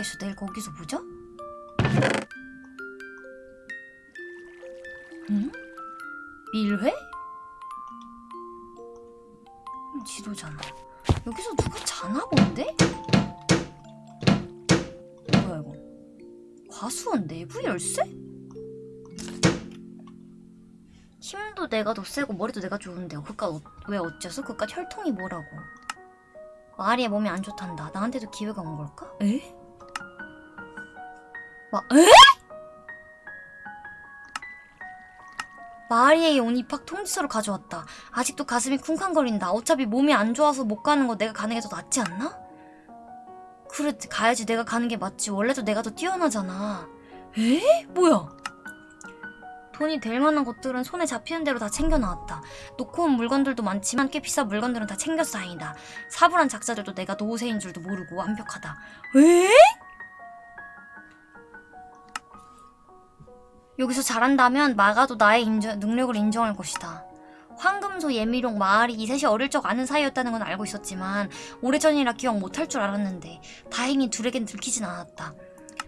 있어. 내일 거기서 보자. 응? 밀회? 음, 지도잖아. 여기서 누가 자나 본데? 뭐야 이거? 과수원 내부 열쇠? 힘도 내가 더 세고 머리도 내가 좋은데 그깟 어, 왜 어째서? 그깟 혈통이 뭐라고? 아리의 몸이 안 좋단다. 나한테도 기회가 온 걸까? 에? 마, 에? 마리에게 온 입학 통지서를 가져왔다. 아직도 가슴이 쿵쾅거린다. 어차피 몸이 안 좋아서 못 가는 거 내가 가는 게 더 낫지 않나? 그래, 가야지. 내가 가는 게 맞지. 원래도 내가 더 뛰어나잖아. 에? 뭐야? 돈이 될 만한 것들은 손에 잡히는 대로 다 챙겨 나왔다. 놓고 온 물건들도 많지만 꽤 비싼 물건들은 다 챙겨서 다행이다. 사불한 작자들도 내가 노세인 줄도 모르고 완벽하다. 에? 여기서 잘한다면 마가도 나의 인정- 능력을 인정할 것이다. 황금소, 예미룡, 마을이 이 셋이 어릴 적 아는 사이였다는 건 알고 있었지만 오래전이라 기억 못할 줄 알았는데 다행히 둘에겐 들키진 않았다.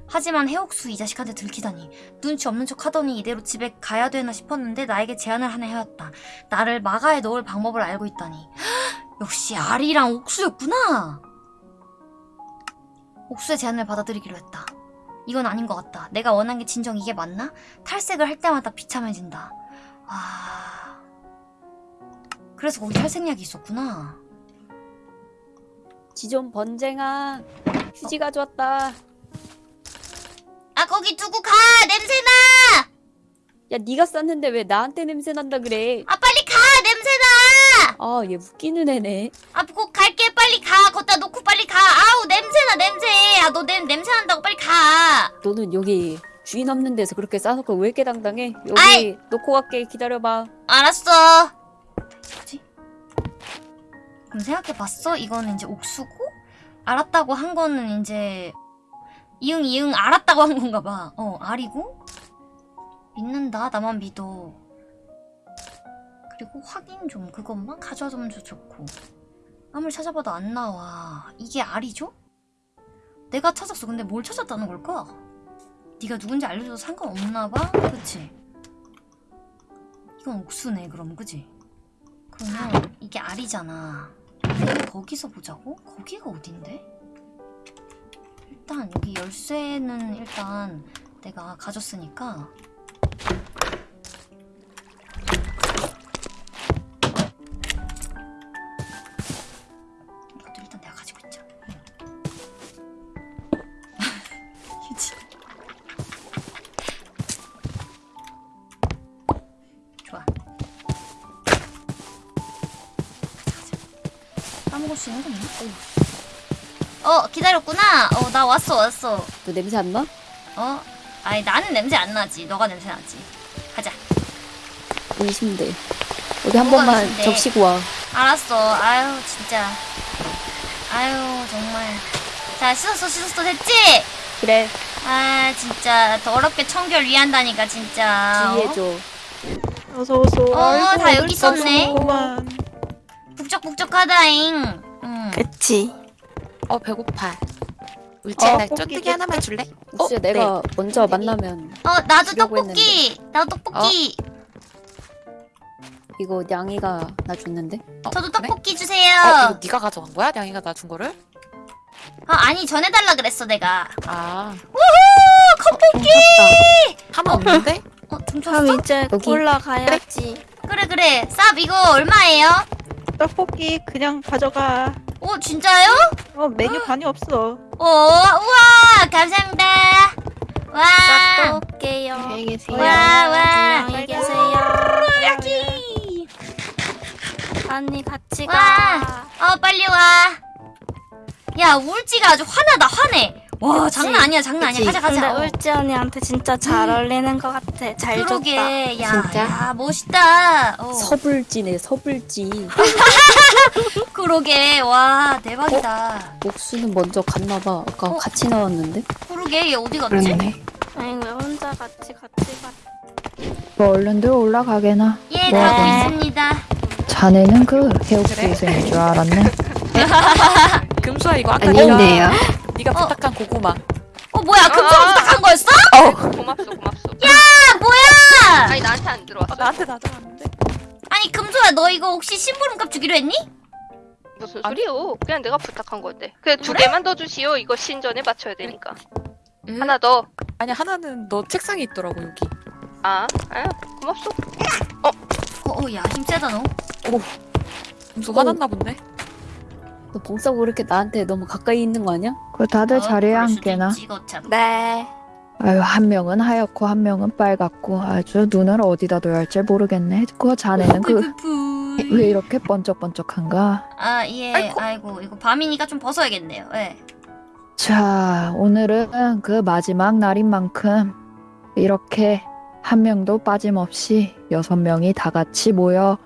하지만 해옥수 이 자식한테 들키다니 눈치 없는 척 하더니 이대로 집에 가야 되나 싶었는데 나에게 제안을 하나 해왔다. 나를 마가에 넣을 방법을 알고 있다니. 역시 아리랑 옥수였구나. 옥수의 제안을 받아들이기로 했다. 이건 아닌 것 같다. 내가 원한 게 진정 이게 맞나? 탈색을 할 때마다 비참해진다. 아... 그래서 거기 탈색약이 있었구나. 지존 번쟁아 휴지 가져왔다 아 거기 두고 가! 냄새나! 야 네가 쌌는데 왜 나한테 냄새 난다 그래 아 빨리 가! 냄새나! 아얘 웃기는 애네 아, 꼭 갈게. 빨리 가. 걷다 놓고 빨리 가. 아우, 냄새나, 냄새. 아, 너 냄, 냄새 난다고 빨리 가. 너는 여기 주인 없는 데서 그렇게 싸놓고 왜 이렇게 당당해 여기 아이! 놓고 갈게 기다려봐 알았어. 뭐지? 그럼 생각해봤어? 이거는 이제 옥수고, 알았다고 한 거는 이제, 이응, 이응, 알았다고 한 건가 봐. 어, 알이고, 믿는다. 나만 믿어. 그리고 확인 좀, 그것만 가져와주면 좋고. 아무리 찾아봐도 안 나와. 이게 알이죠? 내가 찾았어. 근데 뭘 찾았다는 걸까? 네가 누군지 알려줘도 상관없나 봐? 그치? 이건 옥수네 그럼 그지? 그러면 이게 알이잖아 거기서 보자고? 거기가 어딘데? 일단 여기 열쇠는 일단 내가 가졌으니까 거 있나? 어 기다렸구나. 어 나 왔어 왔어. 너 냄새 안 나? 어? 아니 나는 냄새 안 나지. 너가 냄새 나지. 가자. 의심돼 어디 한 뭐가 번만 의심돼? 적시고 와. 알았어. 아유 진짜. 아유 정말. 자 씻었어 씻었어. 됐지? 그래. 아 진짜. 더럽게 청결 위한다니까 진짜. 어? 주의해줘. 어서 어서. 어, 다 여기 있었네. 북적북적하다잉 응. 그치. 어 배고파. 울지야 어, 나 쫀뜨기 하나만 줄래? 옥수야 네. 내가 먼저 쫀뜨기. 만나면 어 나도 주려고 떡볶이 나도 떡볶이 이거 냥이가 나 줬는데 저도 그래? 떡볶이 주세요 어 이거 네가 가져간 거야? 냥이가 나 준 거를? 아, 아니 전해달라 그랬어 내가 아 컵볶이 하나 없는데? 어 그럼 훔쳤어? 이제 여기. 올라가야지. 그래 그래 쌉 이거 얼마예요? 떡볶이 그냥 가져가. 오 진짜요? 어 메뉴 반이 없어. 오 우와 감사합니다 와또 올게요. 안녕히 계세요. 와, 와. 안녕히 계세요. 여기 언니 같이 와. 가. 어 빨리 와 야 울지가 아주 화나다 화내 와 그치? 장난 아니야 장난 아니야 그치? 가자 가자 근데 어. 울지 언니한테 진짜 잘 어울리는 것 같아. 잘 줬다. 그러게 야, 진짜? 야 멋있다 어. 서불지네 서불지 그러게 와 대박이다 옥수는 먼저 갔나봐 아까 어? 같이 나왔는데 그러게 얘 어디 갔지? 그렇네. 아니 왜 혼자 같이 같이 가? 뭐 얼른들 올라가게나. 예 뭐 가고 하겠니? 있습니다 자네는 그 해옥수생인 줄 알았네. 금수야 이거 아까 아닌데요. 네가, 어. 부탁한 고구마. 어 뭐야 금수가 부탁한 거였어? 고맙소 고맙소 아 뭐야? 아니 나한테 안 들어왔어 어, 나한테 나잖았는데. 아니 금수야 너 이거 혹시 심부름값 주기로 했니? 무슨. 소리요 그냥 내가 부탁한 건데 그냥 두 개만 더 주시오 이거 신전에 맞춰야 되니까 하나 더 아니 하나는 너 책상에 있더라고 여기. 아, 아 고맙소 어야 힘 세다 너. 금수 어. 화났나 본데. 너 봉사고 이렇게 나한테 너무 가까이 있는 거 아니야? 그 다들 어, 자리에 앉게나. 네. 아유 한 명은 하얗고 한 명은 빨갛고 아주 눈을 어디다 둬야 할지 모르겠네. 그 자네는 그 왜 이렇게 번쩍번쩍한가? 아 예. 아이고. 이거 밤이니까 좀 벗어야겠네요. 예. 자 오늘은 그 마지막 날인 만큼 이렇게 한 명도 빠짐없이 여섯 명이 다 같이 모여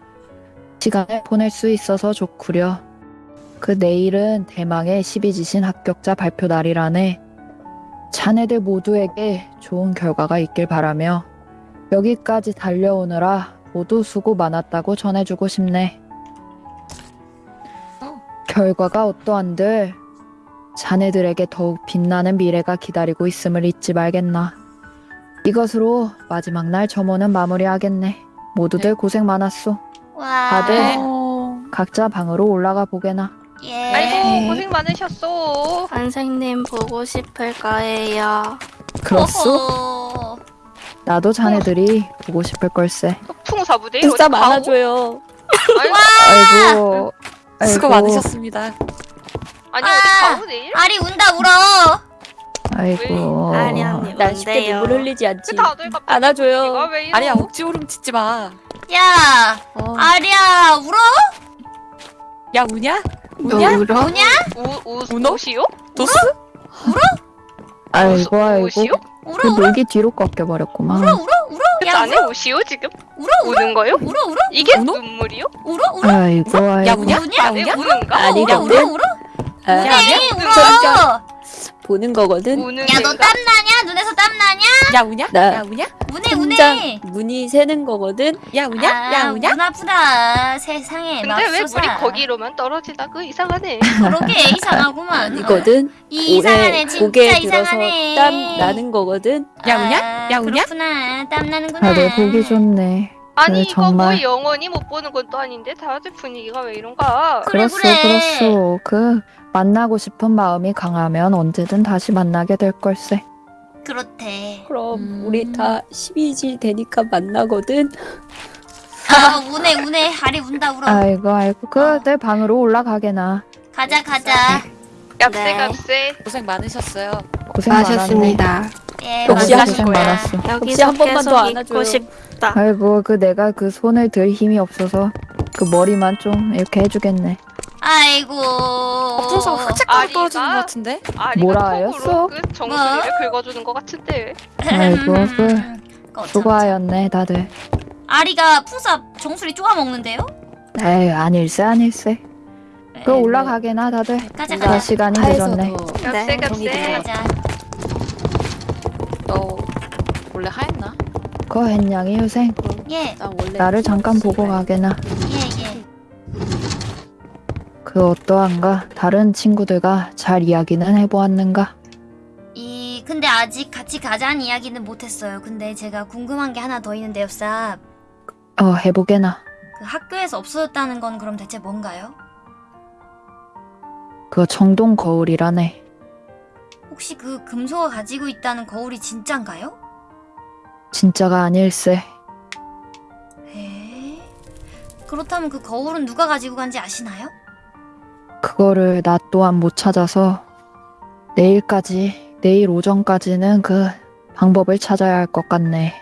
시간을 보낼 수 있어서 좋구려. 그 내일은 대망의 12지신 합격자 발표 날이라네. 자네들 모두에게 좋은 결과가 있길 바라며 여기까지 달려오느라 모두 수고 많았다고 전해주고 싶네. 결과가 어떠한들 자네들에게 더욱 빛나는 미래가 기다리고 있음을 잊지 말겠나. 이것으로 마지막 날 점호는 마무리하겠네. 모두들 고생 많았소. 와. 다들 어... 각자 방으로 올라가 보게나. 예. 아이고 고생 많으셨소 선생님 보고 싶을 거예요. 그렇소? 어허. 나도 자네들이 보고 싶을 걸세. 풍사부대 불사 많아줘요. 아이고, 수고 아이고, 많으셨습니다. 아니 아. 어디 가오 내일? 아리 운다 울어. 아이고. 아니 난 쉽게 뭔데요? 눈물 흘리지 그 않지. 다들 갑자기 안아줘요. 분위기가 왜 이러? 아니야 억지 오름 짓지 마. 야. 어. 아리야 울어? 야 우냐? 너 우냐? 울어? 뭐냐? 우, 우, 우노? 우시오? 도스? 아이고, 우- 아이고. 우시오? 울어 그 울어 녹이 뒤로 꺾여버렸구만. 울어 울어 울어. 그야 울어 우시오 지금? 울어 울어 우는 거요? 울어 울어 이게 우노? 눈물이요? 울어 울어 아이고, 야 아이고. 우냐? 우냐? 야내 우냐? 우는가? 아니, 울어 울어 울어. 아, 야 우냐? 네 울어. 보는 거거든. 우는 야너 애가? 땀 나냐? 눈에서 땀 나냐? 야 우냐? 나- 야 우냐? 우네 우네. 문이 새는 거거든. 야 우냐? 아, 야 우냐? 문 아프다 세상에 근데 왜 맙소사. 물이 거기로만 떨어지나 그 이상하네 그러게 이상하구만 아니거든. 이 이상하네 진짜 고개 이상하네 땀 나는 거거든. 야 우냐? 아, 야 우냐? 그렇구나 땀 나는구나 다들 보기 좋네. 아니 네, 이거 정말. 뭐 영원히 못 보는 건 또 아닌데 다들 분위기가 왜 이런가 그래, 그렇소, 그래. 그렇소. 그 만나고 싶은 마음이 강하면 언제든 다시 만나게 될 걸세. 그렇대 그럼 음. 우리 다 12지 되니까 만나거든. 아 우네 우네 하리 운다 울어 아이고, 아이고. 그내 방으로 올라가게나. 가자 가자 값세 네. 값세 고생 많으셨어요. 고생 많았네. 예 역시 고생 거야. 많았어. 여기서 한 번만 더 있고 안아줘요. 싶다. 아이고, 그 내가 그 손을 들 힘이 없어서 그 머리만 좀 이렇게 해주겠네. 아이고 어, 흑채가루 아리가- 떨어지는 것 같은데? 아리가 뭐라 톡으로 하였어? 그 정수리를 긁어주는 것 같은데 아이고, 그 음. 수고하였네, 다들. 아리가 풍사 정수리 쪼아 먹는데요? 에이, 아닐세, 아닐세. 그 네, 올라가게나, 다들. 가자 자, 가자 시간이 늦었네. 더 값세 네. 값세 가자 너 원래 하였나? 그 햇냥이 유생. 예 나 원래 나를 잠깐 보고 가게나. 그 어떠한가? 다른 친구들과 잘 이야기는 해보았는가? 이 근데 아직 같이 가자는 이야기는 못했어요. 근데 제가 궁금한 게 하나 더 있는데요, 쌉. 어, 해보게나. 그 학교에서 없어졌다는 건 그럼 대체 뭔가요? 그 청동 거울이라네. 혹시 그 금소가 가지고 있다는 거울이 진짠가요? 진짜가 아닐세. 에? 그렇다면 그 거울은 누가 가지고 간지 아시나요? 그거를 나 또한 못 찾아서 내일까지, 내일 오전까지는 그 방법을 찾아야 할 것 같네.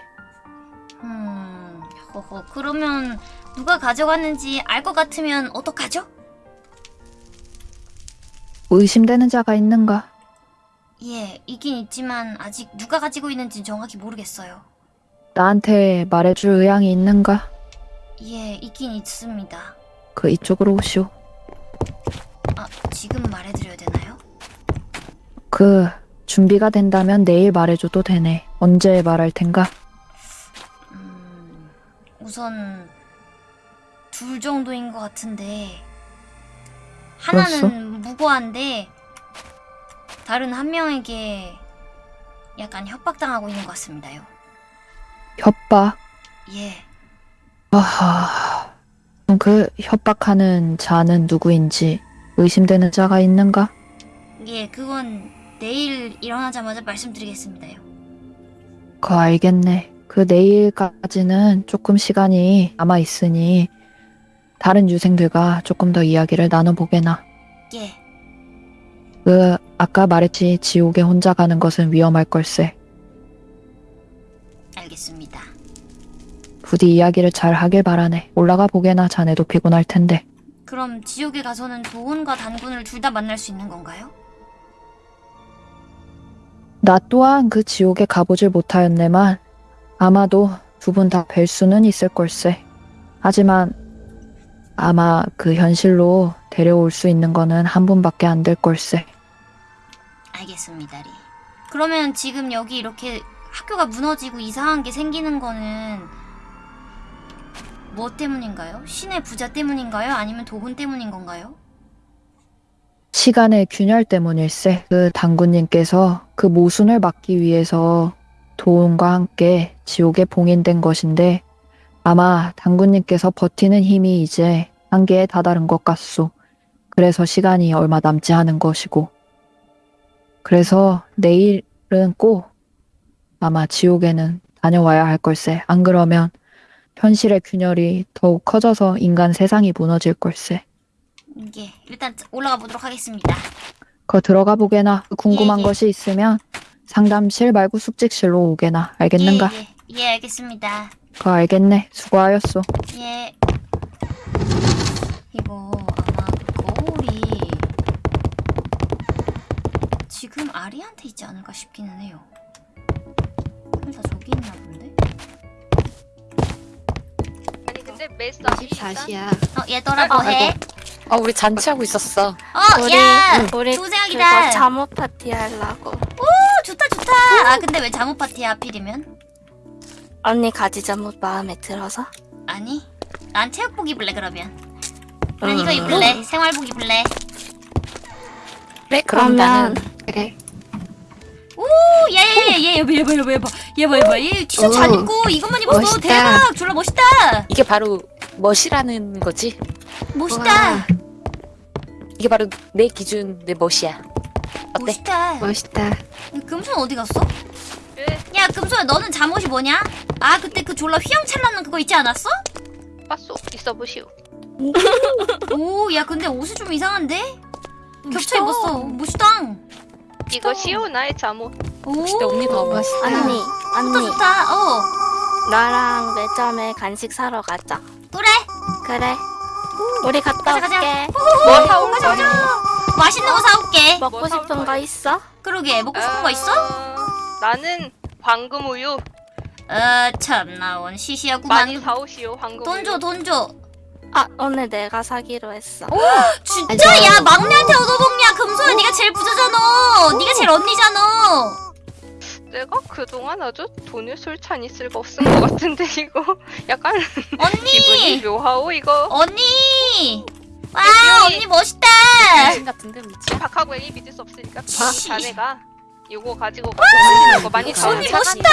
음, 허허. 그러면 누가 가져갔는지 알 것 같으면 어떡하죠? 의심되는 자가 있는가? 예, 있긴 있지만 아직 누가 가지고 있는지 정확히 모르겠어요. 나한테 말해줄 의향이 있는가? 예, 있긴 있습니다. 그 이쪽으로 오시오. 아, 지금 말해드려야 되나요? 그 준비가 된다면 내일 말해줘도 되네. 언제 말할 텐가? 음, 우선 둘 정도인 것 같은데 하나는 무고한데 다른 한 명에게 약간 협박당하고 있는 것 같습니다요. 협박. 예. 아하. 그럼 그 협박하는 자는 누구인지 의심되는 자가 있는가? 예, 그건 내일 일어나자마자 말씀드리겠습니다요. 그 알겠네. 그 내일까지는 조금 시간이 남아 있으니 다른 유생들과 조금 더 이야기를 나눠보게나. 예. 그 아까 말했지 지옥에 혼자 가는 것은 위험할 걸세. 알겠습니다. 부디 이야기를 잘 하길 바라네. 올라가 보게나 자네도 피곤할 텐데. 그럼 지옥에 가서는 도훈과 단군을 둘 다 만날 수 있는 건가요? 나 또한 그 지옥에 가보질 못하였네만 아마도 두 분 다 뵐 수는 있을 걸세. 하지만 아마 그 현실로 데려올 수 있는 거는 한 분밖에 안 될 걸세. 알겠습니다, 리. 그러면 지금 여기 이렇게 학교가 무너지고 이상한 게 생기는 거는 뭐 때문인가요? 신의 부자 때문인가요? 아니면 도훈 때문인 건가요? 시간의 균열 때문일세. 그 당군님께서 그 모순을 막기 위해서 도움과 함께 지옥에 봉인된 것인데 아마 당군님께서 버티는 힘이 이제 한계에 다다른 것 같소. 그래서 시간이 얼마 남지 않은 것이고. 그래서 내일은 꼭 아마 지옥에는 다녀와야 할 걸세. 안 그러면 현실의 균열이 더욱 커져서 인간 세상이 무너질 걸세. 예, 일단 올라가 보도록 하겠습니다. 거 들어가 보게나 궁금한 예, 예. 것이 있으면 상담실 말고 숙직실로 오게나 알겠는가? 예, 예, 예, 알겠습니다. 거 알겠네 수고하였소 예. 이거 아마 그 거울이 지금 아리한테 있지 않을까 싶기는 해요. 그럼 다 저기 있 메스 24시야. 어, 얘들아 뭐해? 아 우리 잔치하고 있었어. 어, 우리 야! 우리 조생학이다. 그거 잠옷 파티 하려고. 어, 좋다 좋다. 아, 근데 왜 잠옷 파티야 하필이면? 언니 가지 잠옷 마음에 들어서? 아니, 난 체육복 입을래 그러면. 난 이거 음. 입을래. 생활복 입을래. 그래 그럼 나는 그래. 오, 얘얘얘얘 얘봐 얘봐 얘봐 얘봐 얘봐 얘봐 얘 티셔츠 잘 오. 입고 이것만 입었어. 멋있다. 대박. 졸라 멋있다. 이게 바로 멋이라는 거지. 멋있다. 이게 바로 내 기준 내 멋이야. 어때? 멋있다. 멋있다. 금손 어디 갔어? 그야 금손아 너는 잠옷이 뭐냐? 아 그때 그 졸라 휘황찬란한 그거 있지 않았어? 빠쏘 있어 보시오. 오야 근데 옷이 좀 이상한데? 겹쳐 입었어 멋있다 이거 시오 나의 잠옷. 오 멋있다 언니 봐봐. 멋있다. 언니, 좋다 언니, 좋다 어 나랑 매점에 간식 사러 가자. 그래 그래. 우리 갔다 가자, 가자. 올게. 뭐 사올 가자? 가자 맛있는 거 사올게 먹고 뭐 싶은 거? 있어? 그러게 먹고 싶은 거 있어? 어, 나는 황금 우유 어 참나 원 시시하구만 많이 사오시오. 황금. 돈줘 돈줘 아, 오늘 내가 사기로 했어. 진짜? 야. 막내한테 얻어먹냐. 금손아 네가 제일 부자잖아. 네가 제일 언니잖아. 내가 그동안 아주 돈을 술찬히 쓸고 없은 것 같은데 이거? 약간 기분이 언니 묘하오 이거. 언니! 와. 언니 멋있다. 당신 같은데 미치. 박하고 애기 믿을 수 없으니까 씨. 자네가 이거 가지고 맛있는 거 많이 사. 언니 멋있다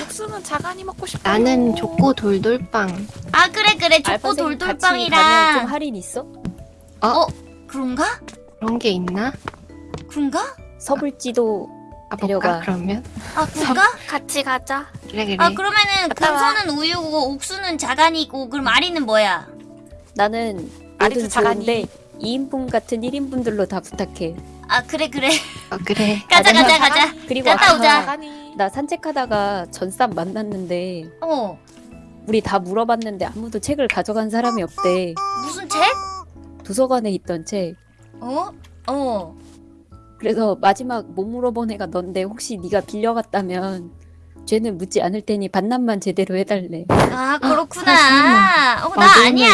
육수는 자간이 먹고 싶다. 나는 족고 돌돌빵. 아 그래 그래 같이 가면 좀 돌돌빵이랑 할인 있어? 그런가? 그런 게 있나? 그런가? 서불지도 가볼까 데려가. 그러면? 아 그런가? 같이 가자. 그래 그래. 아 그러면은 갔다 와. 금손은 우유고 옥수는 자간이고 그럼 아리는 뭐야? 나는 아리도. 좋은데 2인분 같은 1인분들로 다 부탁해. 아 그래 그래 어, 그래. 가자 나는 가자 가자 그리고 갔다 오자. 나 산책하다가 전쌈 만났는데 어 우리 다 물어봤는데 아무도 책을 가져간 사람이 없대. 무슨 책? 도서관에 있던 책. 어? 어 그래서 마지막 못 물어본 애가 넌데 혹시 네가 빌려갔다면 죄는 묻지 않을 테니 반납만 제대로 해달래. 아 그렇구나 어 나 아니야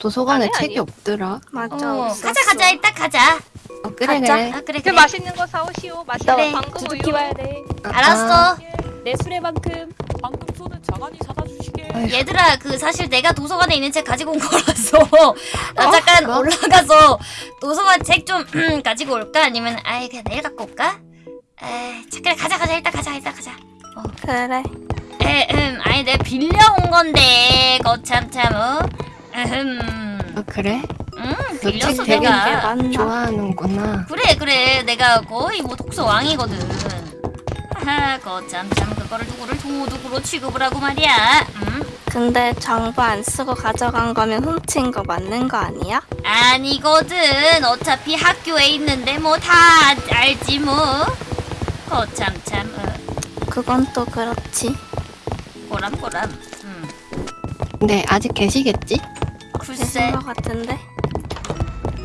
도서관에 아니, 책이 아니요. 없더라. 맞아. 어 없었어. 가자 가자 이따 가자 어, 그래 가자. 그래. 아 그래 그 그래 맛있는 거 사오시오. 맛있는 그래. 황금 우유. 두둑히 와야 돼. 아, 알았어 내 수레만큼. 방금 손은 자간이 사다 주시게. 얘들아 그 사실 내가 도서관에 있는 책 가지고 온 거라서 나 어? 잠깐 그거? 올라가서 도서관 책 좀 가지고 올까 아니면 아예 그냥 내일 갖고 올까? 에이 자, 그래 가자 가자 일단 가자 일단 가자 그래. 에, 음, 아니 내가 빌려 온 건데 거참 참 어? 음, 어, 그래? 음너 빌렸어 책 되게 내가? 좋아하는구나. 그래 그래 내가 거의 뭐 독서 왕이거든 하하 거참 참 그거를 누구를 도둑으로 취급을 하고 말이야 음? 근데 정보 안 쓰고 가져간 거면 훔친 거 맞는 거 아니야? 아니거든 어차피 학교에 있는데 뭐 다 알지 뭐 거참 참 어, 그건 또 그렇지. 꼬람꼬람 음 근데 아직 계시겠지? 글쎄 거 같은데.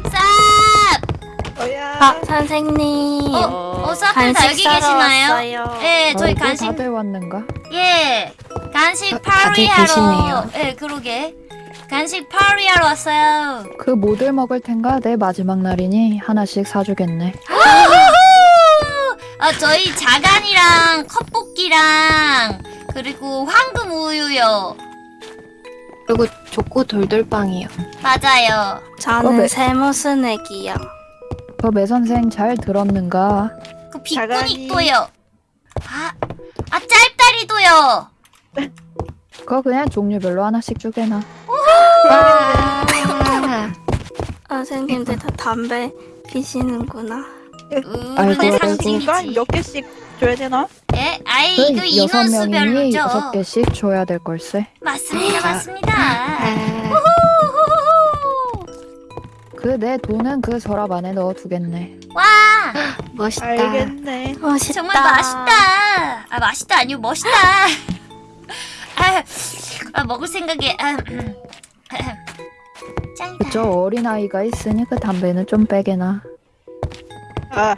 쌉! 뭐야? 아 선생님. 어? 어 쌉들 다 여기 계시나요? 왔어요. 예 저희 아이고, 간식 다들 왔는가? 예 간식 어, 파리하러. 예 그러게 간식 파리하러 왔어요 그 뭐들 먹을 텐가? 내 마지막 날이니 하나씩 사주겠네. 아 저희 자간이랑 컵볶이랑 그리고 황금 우유요 그리고 좋고 돌돌빵이요. 맞아요 저는 어. 세무스넥이요. 그 매선생 잘 들었는가? 그. 빗구닉도요 아, 아 짤다리도요 그거 그냥 종류별로 하나씩 주게나. 와. 선생님들 다 담배 피시는구나. 우르네 아이고. 인간 상징이지 몇 개씩 줘야 되나? 예? 아이 그그 여섯 인원수별로죠 여섯 개씩 줘야 될 걸세. 맞습니다 맞습니다 아, 후후후후. 그 내 돈은 그 서랍 안에 넣어두겠네. 와 멋있다. 알겠네. 멋있다. 정말 맛있다 아 맛있다 아니고 멋있다 아, 아 먹을 생각에 아, 음. 짱이다 그저 어린 아이가 있으니 그 담배는 좀 빼게나. 아,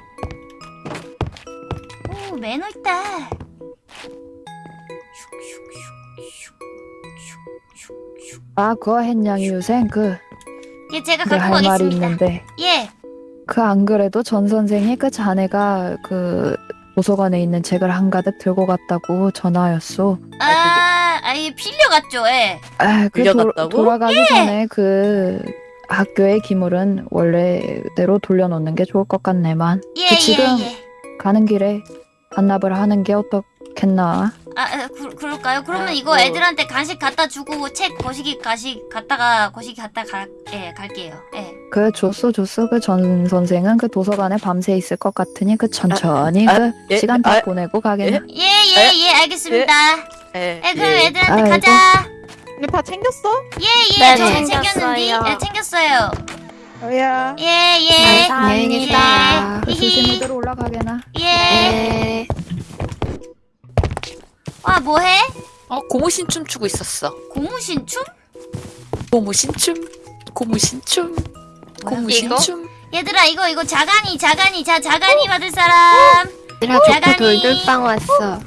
오 매너 있다 아, 그거 했냥이 유생 그예 제가 내 갖고 할 말이 있는데 예그 안 그래도 전 선생이 그 자네가 그 도서관에 있는 책을 한가득 들고 갔다고 전화였소. 아, 아예 빌려갔죠, 예. 아, 그 빌려갔다고? 도, 돌아가기 전에 그 학교의 기물은 원래대로 돌려놓는 게 좋을 것 같네만. 예, 그 지금- 예, 예. 가는 길에 반납을 하는 게 어떻겠나? 아, 아 그, 그럴까요? 그러면 아, 이거 뭐. 애들한테 간식 갖다 주고 책 거시기 가시 갔다가 거시기 갔다 가, 예, 갈게요. 예. 그 줬어 줬어 그 전 선생은 그 도서관에 밤새 있을 것 같으니 그 천천히 아, 그 예, 시간 다 아, 보내고 가겠네. 예, 예, 예, 알겠습니다. 예. 예, 그럼 예. 애들한테 아이고. 가자. 근데 다 챙겼어? 예, 예, 네, 저. 챙겼는데. 예, 챙겼어요. 뭐야? 예, 예. 안녕히 계세요. 그. 조심히들 올라가게나. 예. 네. 와, 뭐해? 어 고무신 춤 추고 있었어. 고무신 춤? 고무신 춤. 고무신 춤. 고무신춤. 얘들아, 이거, 이거 자간이, 자간이, 자, 자간이 받을 사람. 얘들아 야간이. 돌돌빵 왔어.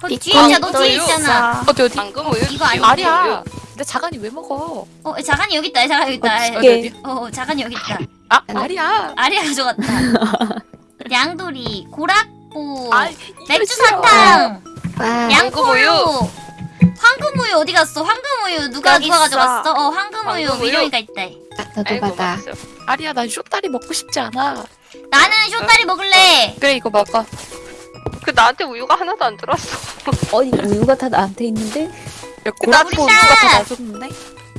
거 뒤에 있잖아, 너 뒤에 있잖아. 어디 어디? 방금 우유 이거 아니야? 아니야. 근데 자간이 왜 먹어? 어, 자간이 여기 있다, 자간이 여기 있다. 어디 예. 어디? 어디? 어, 어, 자간이 여기 있다. 아 아리야. 아리아 가져갔다. 양돌이, 고락보, 아, 맥주. 사탕, 와. 양꼬우유. 황금우유 어디 갔어? 황금우유 누가 누가. 가져갔어? 어, 황금우유 있다. 너도 아이고 받아. 아리야 난 쇼다리 먹고 싶지 않아. 나는 쇼다리 먹을래. 그래 이거 먹어. 그 나한테 우유가 하나도 안 들었어. 어디 우유가 다 나한테 있는데? 야 우리다. 누가 다 놔줬는데?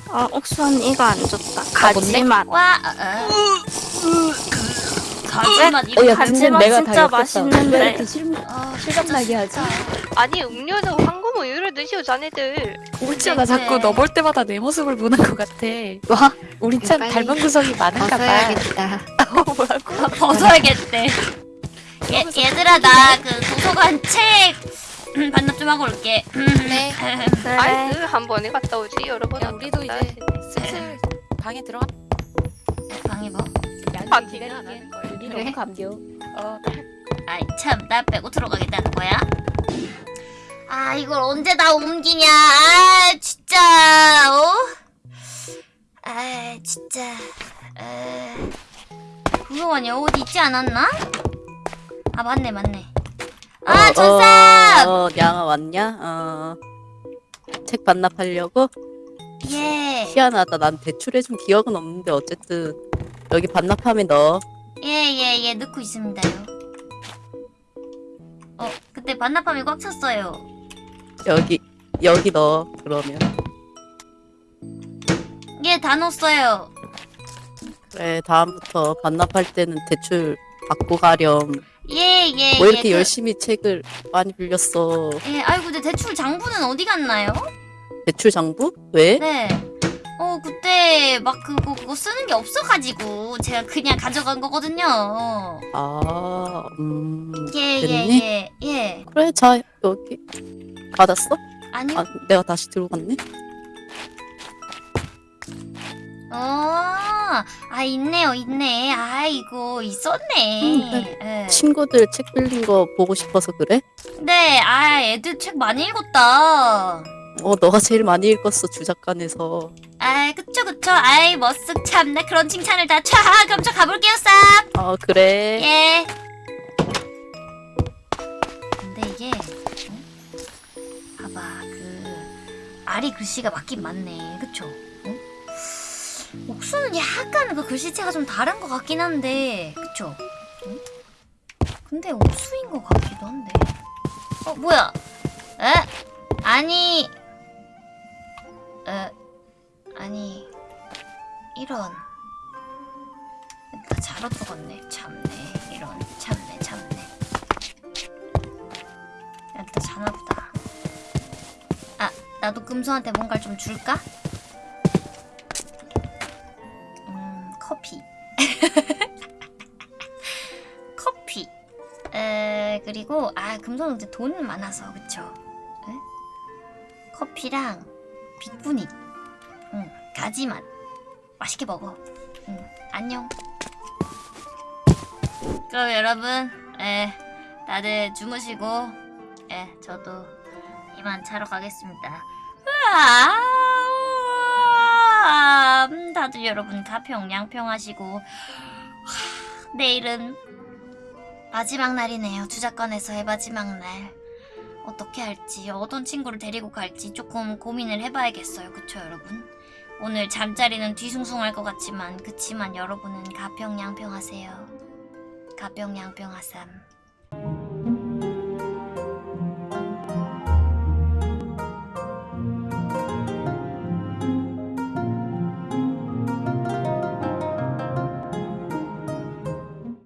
아, 옥수언 이거 안 줬다. 가지맛. 와, 어, 어. 어, 이런 야. 근데 가지맛 내가 진짜 다. 맛있는데. 왜 이렇게 실, 어, 실감나게 하지? 아니 음료는 황금 우유를 드시오 자네들. 울지야 나 자꾸 네. 너볼 때마다 내 모습을 보는 것 같아. 와, 우린 참 빨리 닮은 구석이 많은가 봐. 벗어야겠다. 뭐라고? 아, 벗어야겠대. 얘, 얘들아 나 그 도서관 책 음, 반납 좀 하고 올게. 네. 그래. 아이 그한 번에 갔다 오지 여러 번. 야 우리도 이제. 슬슬 방에 들어가. 방해 뭐? 반 뒤는 안 하는 거야. 여기 그래? 너무 감겨. 어 아이 참나 빼고 들어가겠다는 거야? 아 이걸 언제 다 옮기냐 아 진짜 어? 아 진짜 에... 그거 아니야 어디 있지 않았나? 아 맞네 맞네 아, 천삼! 어, 어, 양아 왔냐? 어. 책 반납하려고? 예. 희한하다. 난 대출해준 기억은 없는데 어쨌든 여기 반납하면 넣어. 예, 예, 예, 넣고 있습니다요. 어, 그때 반납함이 꽉 찼어요. 여기 여기 넣어. 그러면 예, 다 넣었어요. 그래 다음부터 반납할 때는 대출 받고 가렴. 예, 예, 뭐 이렇게 예. 그- 열심히 책을 많이 빌렸어. 예, 아이고, 근데 대출 장부는 어디 갔나요? 대출 장부? 왜? 네. 어, 그때 막 그거, 그거 쓰는 게 없어가지고 제가 그냥 가져간 거거든요. 아, 음. 예, 됐니? 예, 예, 예. 그래 자 여기 받았어? 아니요. 아 내가 다시 들고 갔네. 어, 아, 있네요, 있네. 아이고, 있었네. 음, 네. 예. 친구들 책 빌린 거 보고 싶어서 그래? 네, 아, 애들 책 많이 읽었다. 어 너가 제일 많이 읽었어 주작관에서. 아, 그쵸, 그쵸. 아이, 머쓱 참나 그런 칭찬을 다. 차, 그럼 저 가볼게요, 쌉. 아 그래. 예. 근데 이게 어? 봐봐 그 알이 글씨가 맞긴 맞네, 그쵸? 어? 옥수는 약간 그 글씨체가 좀 다른 것 같긴 한데, 그쵸? 어? 근데 옥수인 것 같기도 한데. 어 뭐야? 에? 아니, 에? 아니 이런. 나 잘못 적었네. 참네. 이런. 참네. 참네. 야, 또 자나보다. 아, 나도 금소한테 뭔가를 좀 줄까? 음, 커피. 커피. 에, 그리고, 아, 금소는 이제 돈은 많아서, 그쵸? 에? 커피랑 빗분이. 응, 가지만. 맛있게 먹어. 응, 안녕. 그럼 여러분, 예, 다들 주무시고, 예, 저도 이만 자러 가겠습니다. 다들 여러분 가평 양평 하시고, 하, 내일은 마지막 날이네요. 주작관에서의 마지막 날. 어떻게 할지, 어떤 친구를 데리고 갈지 조금 고민을 해봐야겠어요. 그쵸, 여러분? 오늘 잠자리는 뒤숭숭할 것 같지만, 그치만 여러분은 가평 양평 하세요. 가평 양평 하삼